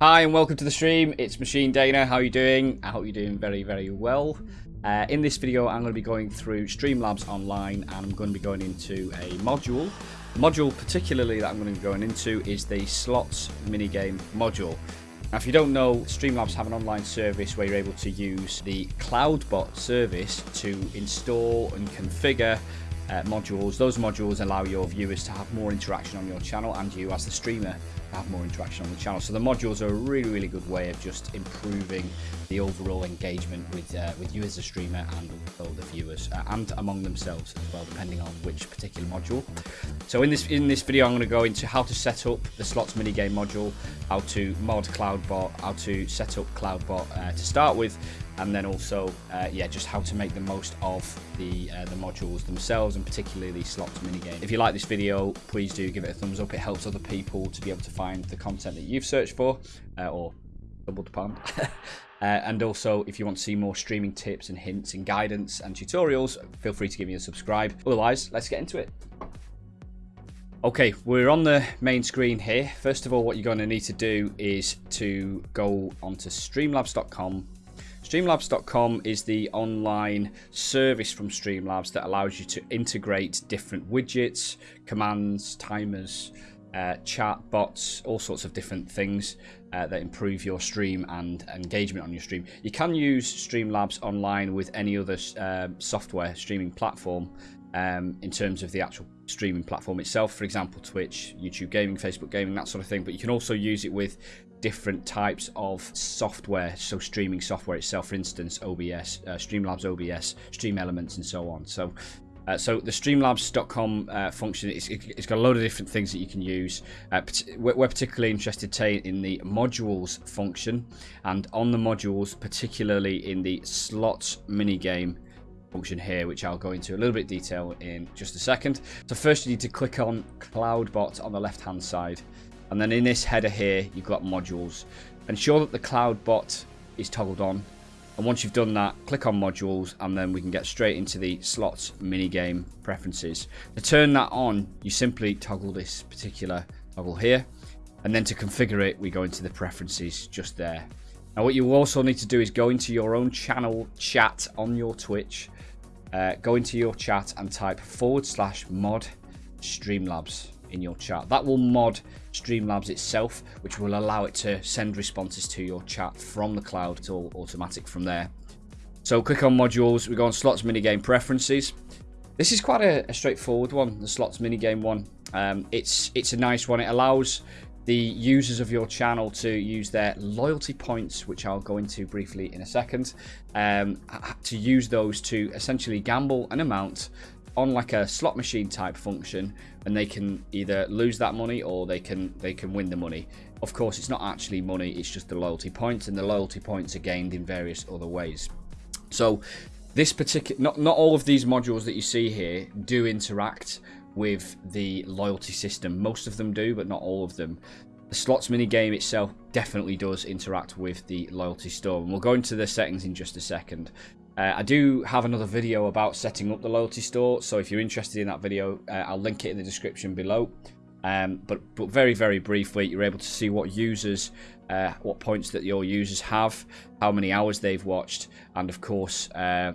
Hi and welcome to the stream. It's Machine Dana. How are you doing? I hope you're doing very, very well. Uh, in this video, I'm going to be going through Streamlabs Online and I'm going to be going into a module. The module particularly that I'm going to be going into is the slots minigame module. Now, if you don't know, Streamlabs have an online service where you're able to use the CloudBot service to install and configure uh, modules. Those modules allow your viewers to have more interaction on your channel and you as the streamer have more interaction on the channel. So the modules are a really, really good way of just improving the overall engagement with uh, with you as a streamer and also the viewers uh, and among themselves as well, depending on which particular module. So in this in this video, I'm going to go into how to set up the slots minigame module, how to mod CloudBot, how to set up CloudBot uh, to start with, and then also uh, yeah just how to make the most of the uh, the modules themselves and particularly the slots minigame. If you like this video please do give it a thumbs up. It helps other people to be able to find the content that you've searched for uh, or double the palm uh, and also if you want to see more streaming tips and hints and guidance and tutorials feel free to give me a subscribe. Otherwise let's get into it. Okay, we're on the main screen here. First of all, what you're going to need to do is to go onto streamlabs.com Streamlabs.com is the online service from Streamlabs that allows you to integrate different widgets, commands, timers, uh, chat bots, all sorts of different things uh, that improve your stream and engagement on your stream. You can use Streamlabs online with any other uh, software streaming platform um, in terms of the actual streaming platform itself. For example, Twitch, YouTube Gaming, Facebook Gaming, that sort of thing. But you can also use it with different types of software, so streaming software itself, for instance, OBS, uh, Streamlabs OBS, Stream Elements, and so on. So, uh, so the Streamlabs.com uh, function, it's, it's got a load of different things that you can use. Uh, we're particularly interested in the modules function, and on the modules, particularly in the slots minigame function here, which I'll go into a little bit detail in just a second. So first you need to click on CloudBot on the left-hand side. And then in this header here, you've got modules. Ensure that the cloud bot is toggled on. And once you've done that, click on modules and then we can get straight into the slots minigame preferences. To turn that on, you simply toggle this particular toggle here. And then to configure it, we go into the preferences just there. Now what you also need to do is go into your own channel chat on your Twitch. Uh, go into your chat and type forward slash mod Streamlabs in your chat. That will mod Streamlabs itself, which will allow it to send responses to your chat from the cloud. It's all automatic from there. So click on modules, we go on slots minigame preferences. This is quite a, a straightforward one, the slots minigame one. Um, it's it's a nice one. It allows the users of your channel to use their loyalty points, which I'll go into briefly in a second, um, to use those to essentially gamble an amount on like a slot machine type function and they can either lose that money or they can they can win the money. Of course it's not actually money it's just the loyalty points and the loyalty points are gained in various other ways. So this particular not not all of these modules that you see here do interact with the loyalty system. Most of them do but not all of them. The slots mini game itself definitely does interact with the loyalty store and we'll go into the settings in just a second uh, I do have another video about setting up the loyalty store, so if you're interested in that video, uh, I'll link it in the description below. Um, but, but very, very briefly, you're able to see what users, uh, what points that your users have, how many hours they've watched, and of course, uh,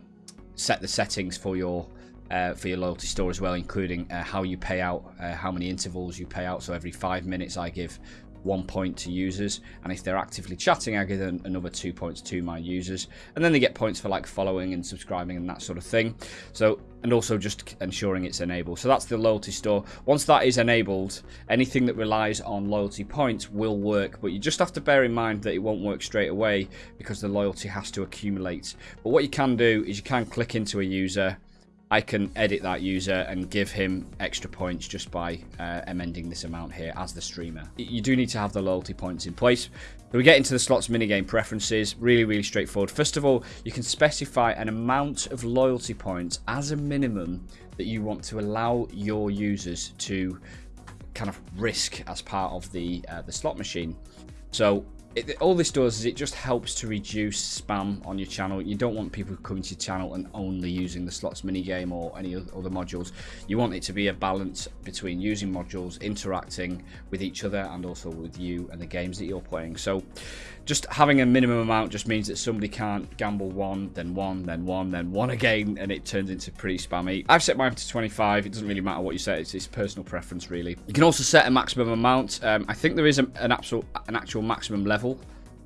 set the settings for your uh, for your loyalty store as well, including uh, how you pay out, uh, how many intervals you pay out. So every five minutes, I give one point to users and if they're actively chatting I give them another two points to my users. And then they get points for like following and subscribing and that sort of thing. So and also just ensuring it's enabled. So that's the loyalty store. Once that is enabled anything that relies on loyalty points will work but you just have to bear in mind that it won't work straight away because the loyalty has to accumulate. But what you can do is you can click into a user I can edit that user and give him extra points just by uh, amending this amount here as the streamer. You do need to have the loyalty points in place. So we get into the slots minigame preferences, really, really straightforward. First of all, you can specify an amount of loyalty points as a minimum that you want to allow your users to kind of risk as part of the uh, the slot machine. So it, all this does is it just helps to reduce spam on your channel. You don't want people coming to your channel and only using the slots minigame or any other modules. You want it to be a balance between using modules, interacting with each other, and also with you and the games that you're playing. So just having a minimum amount just means that somebody can't gamble one, then one, then one, then one again, and it turns into pretty spammy. I've set mine to 25. It doesn't really matter what you set. It's, it's personal preference, really. You can also set a maximum amount. Um, I think there is a, an, actual, an actual maximum level.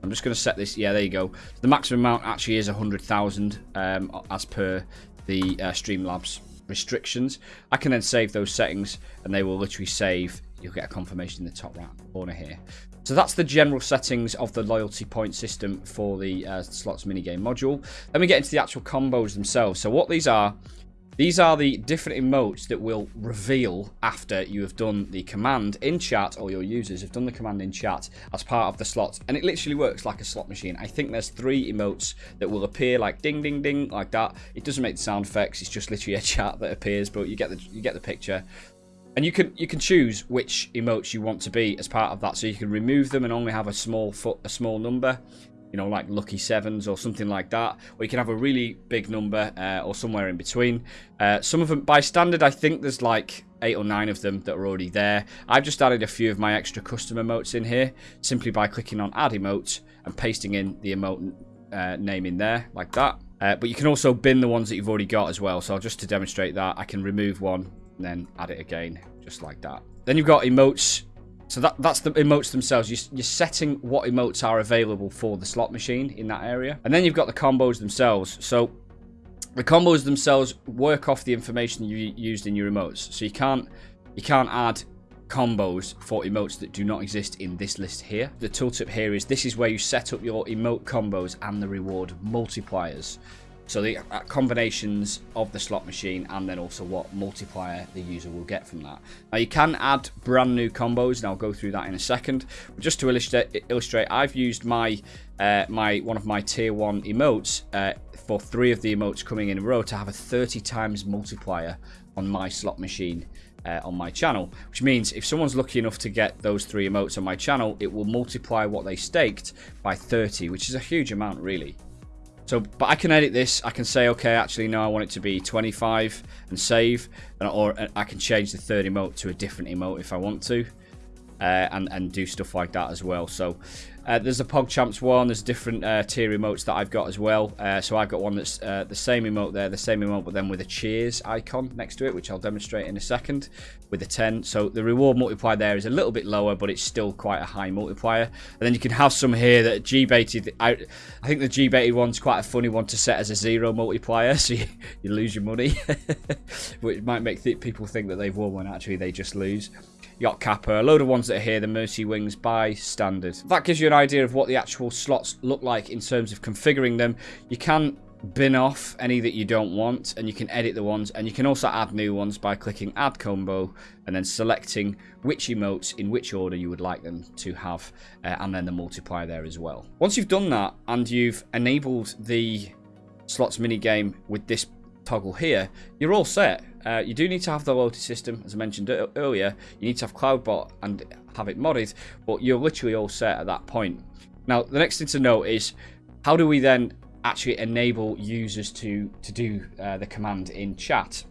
I'm just going to set this. Yeah, there you go. The maximum amount actually is 100,000 um, as per the uh, Streamlabs restrictions. I can then save those settings and they will literally save. You'll get a confirmation in the top right corner here. So that's the general settings of the loyalty point system for the uh, slots minigame module. Then we get into the actual combos themselves. So what these are, these are the different emotes that will reveal after you have done the command in chat, or your users have done the command in chat as part of the slot. And it literally works like a slot machine. I think there's three emotes that will appear like ding, ding, ding, like that. It doesn't make the sound effects. It's just literally a chat that appears, but you get the, you get the picture. And you can you can choose which emotes you want to be as part of that. So you can remove them and only have a small foot a small number, you know, like lucky sevens or something like that. Or you can have a really big number uh, or somewhere in between. Uh, some of them by standard, I think there's like eight or nine of them that are already there. I've just added a few of my extra custom emotes in here simply by clicking on add emote and pasting in the emote uh, name in there like that. Uh, but you can also bin the ones that you've already got as well. So just to demonstrate that, I can remove one and then add it again, just like that. Then you've got emotes. So that, that's the emotes themselves. You're, you're setting what emotes are available for the slot machine in that area. And then you've got the combos themselves. So the combos themselves work off the information you used in your emotes. So you can't you can't add combos for emotes that do not exist in this list here. The tooltip here is this is where you set up your emote combos and the reward multipliers. So the uh, combinations of the slot machine and then also what multiplier the user will get from that. Now you can add brand new combos and I'll go through that in a second. Just to illustrate, illustrate I've used my uh, my one of my tier 1 emotes uh, for three of the emotes coming in a row to have a 30 times multiplier on my slot machine. Uh, on my channel, which means if someone's lucky enough to get those three emotes on my channel, it will multiply what they staked by 30, which is a huge amount, really. So, but I can edit this. I can say, okay, actually, no, I want it to be 25 and save. Or I can change the third emote to a different emote if I want to. Uh, and, and do stuff like that as well. So uh, there's a PogChamps one. There's different uh, tier emotes that I've got as well. Uh, so I've got one that's uh, the same emote there, the same emote, but then with a cheers icon next to it, which I'll demonstrate in a second with a 10. So the reward multiplier there is a little bit lower, but it's still quite a high multiplier. And then you can have some here that Jebaited. I, I think the Jebaited one's quite a funny one to set as a zero multiplier, so you, you lose your money, which might make th people think that they've won when actually they just lose. Yacht Kappa, a load of ones that are here, the Mercy Wings by standard. That gives you an idea of what the actual slots look like in terms of configuring them. You can bin off any that you don't want and you can edit the ones and you can also add new ones by clicking add combo and then selecting which emotes in which order you would like them to have uh, and then the multiplier there as well. Once you've done that and you've enabled the slots mini game with this toggle here, you're all set. Uh, you do need to have the loyalty system, as I mentioned earlier. You need to have CloudBot and have it modded, but you're literally all set at that point. Now, the next thing to note is, how do we then actually enable users to, to do uh, the command in chat?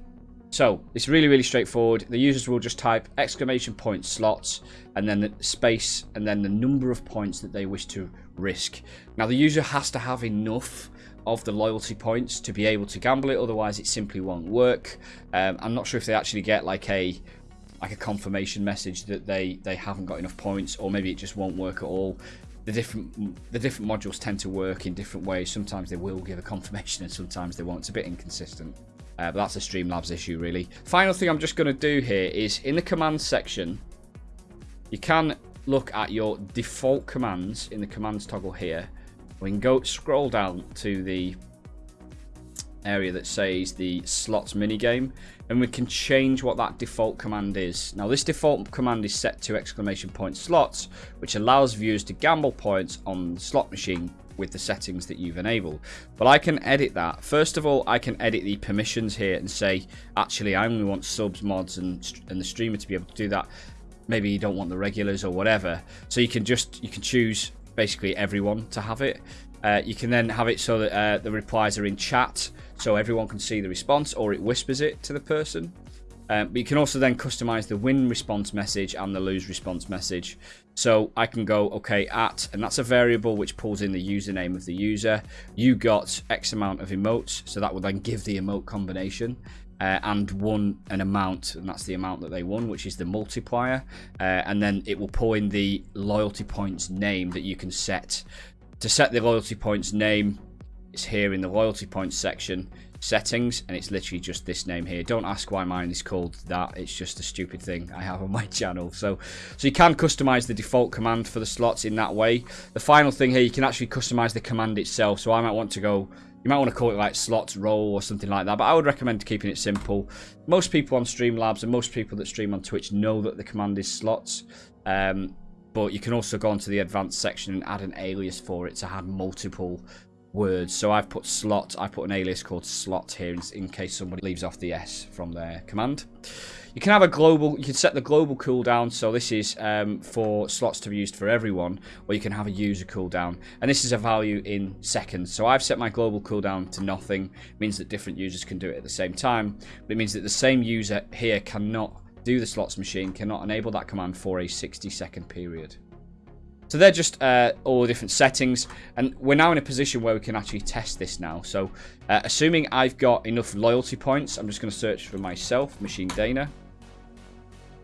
So, it's really, really straightforward. The users will just type exclamation point slots, and then the space, and then the number of points that they wish to risk. Now, the user has to have enough of the loyalty points to be able to gamble it otherwise it simply won't work. Um, i'm not sure if they actually get like a like a confirmation message that they they haven't got enough points or maybe it just won't work at all. The different the different modules tend to work in different ways. Sometimes they will give a confirmation and sometimes they won't. It's a bit inconsistent. Uh, but that's a streamlabs issue really. Final thing i'm just going to do here is in the command section you can look at your default commands in the commands toggle here we can go scroll down to the area that says the slots minigame and we can change what that default command is. Now this default command is set to exclamation point slots which allows viewers to gamble points on the slot machine with the settings that you've enabled. But I can edit that. First of all, I can edit the permissions here and say, actually, I only want subs, mods, and, and the streamer to be able to do that. Maybe you don't want the regulars or whatever. So you can just, you can choose basically everyone to have it. Uh, you can then have it so that uh, the replies are in chat, so everyone can see the response, or it whispers it to the person. Um, but you can also then customize the win response message and the lose response message. So I can go, okay, at, and that's a variable which pulls in the username of the user. You got X amount of emotes, so that will then give the emote combination. Uh, and won an amount, and that's the amount that they won, which is the multiplier. Uh, and then it will pull in the loyalty points name that you can set. To set the loyalty points name, it's here in the loyalty points section settings and it's literally just this name here. Don't ask why mine is called that. It's just a stupid thing i have on my channel. So so you can customize the default command for the slots in that way. The final thing here you can actually customize the command itself. So i might want to go you might want to call it like slots roll or something like that but i would recommend keeping it simple most people on streamlabs and most people that stream on twitch know that the command is slots um, but you can also go onto the advanced section and add an alias for it to have multiple words. So I've put slot, I put an alias called slot here in, in, case somebody leaves off the S from their command. You can have a global, you can set the global cooldown. So this is um, for slots to be used for everyone, or you can have a user cooldown. And this is a value in seconds. So I've set my global cooldown to nothing. It means that different users can do it at the same time. But it means that the same user here cannot do the slots machine, cannot enable that command for a 60 second period. So they're just uh, all the different settings, and we're now in a position where we can actually test this now. So uh, assuming I've got enough loyalty points, I'm just going to search for myself, Machine Dana.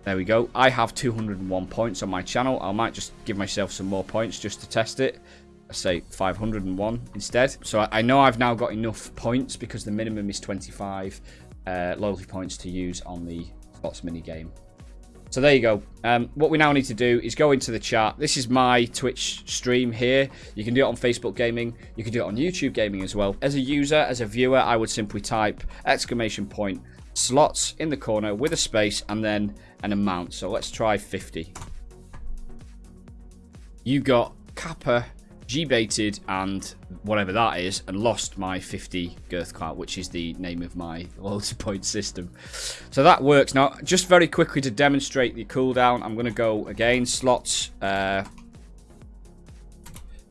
There we go. I have 201 points on my channel. I might just give myself some more points just to test it. Let's say 501 instead. So I know I've now got enough points because the minimum is 25 uh, loyalty points to use on the slots mini game. So there you go. Um, what we now need to do is go into the chat. This is my Twitch stream here. You can do it on Facebook Gaming. You can do it on YouTube Gaming as well. As a user, as a viewer, I would simply type exclamation point slots in the corner with a space and then an amount. So let's try 50. You got Kappa Jebaited and whatever that is and lost my 50 girth clout, which is the name of my loyalty point system. So that works. Now, just very quickly to demonstrate the cooldown, I'm going to go again, slots, uh,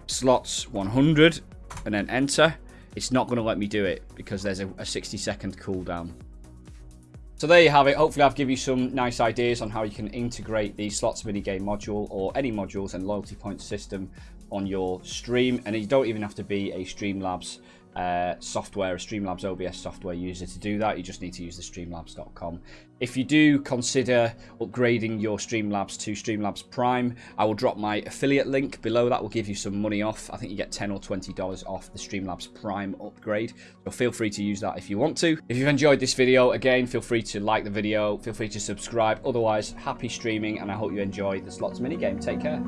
slots 100 and then enter. It's not going to let me do it because there's a, a 60 second cooldown. So there you have it. Hopefully I've given you some nice ideas on how you can integrate the slots mini game module or any modules and loyalty point system on your stream. And you don't even have to be a Streamlabs uh, software, a Streamlabs OBS software user to do that. You just need to use the streamlabs.com. If you do consider upgrading your Streamlabs to Streamlabs Prime, I will drop my affiliate link below. That will give you some money off. I think you get 10 or $20 off the Streamlabs Prime upgrade. So feel free to use that if you want to. If you've enjoyed this video, again, feel free to like the video. Feel free to subscribe. Otherwise, happy streaming and I hope you enjoy the slots minigame. Take care.